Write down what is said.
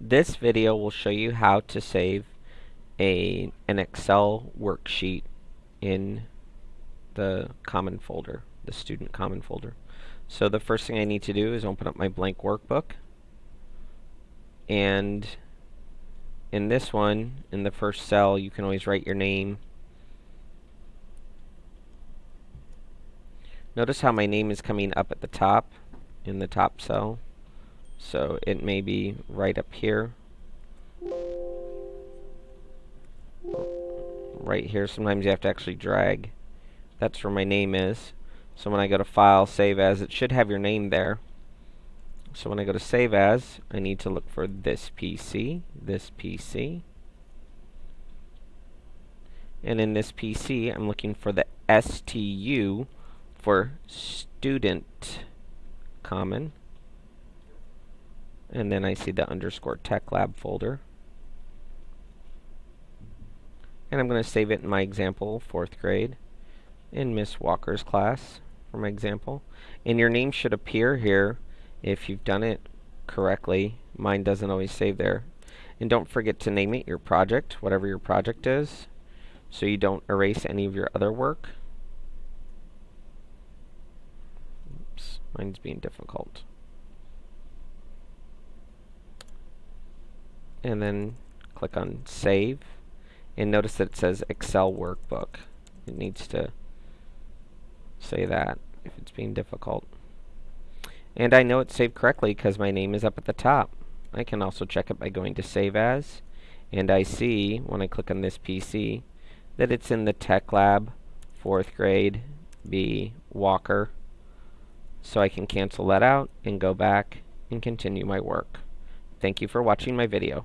This video will show you how to save a an Excel worksheet in the common folder, the student common folder. So the first thing I need to do is open up my blank workbook and in this one, in the first cell, you can always write your name. Notice how my name is coming up at the top in the top cell. So it may be right up here. Right here, sometimes you have to actually drag. That's where my name is. So when I go to File, Save As, it should have your name there. So when I go to Save As, I need to look for this PC, this PC. And in this PC, I'm looking for the STU for Student Common and then I see the underscore tech lab folder. And I'm going to save it in my example, fourth grade, in Miss Walker's class, for my example. And your name should appear here if you've done it correctly. Mine doesn't always save there. And don't forget to name it your project, whatever your project is, so you don't erase any of your other work. Oops, mine's being difficult. And then click on Save and notice that it says Excel Workbook. It needs to say that if it's being difficult. And I know it's saved correctly because my name is up at the top. I can also check it by going to Save As and I see when I click on this PC that it's in the Tech Lab 4th grade B Walker so I can cancel that out and go back and continue my work. Thank you for watching my video.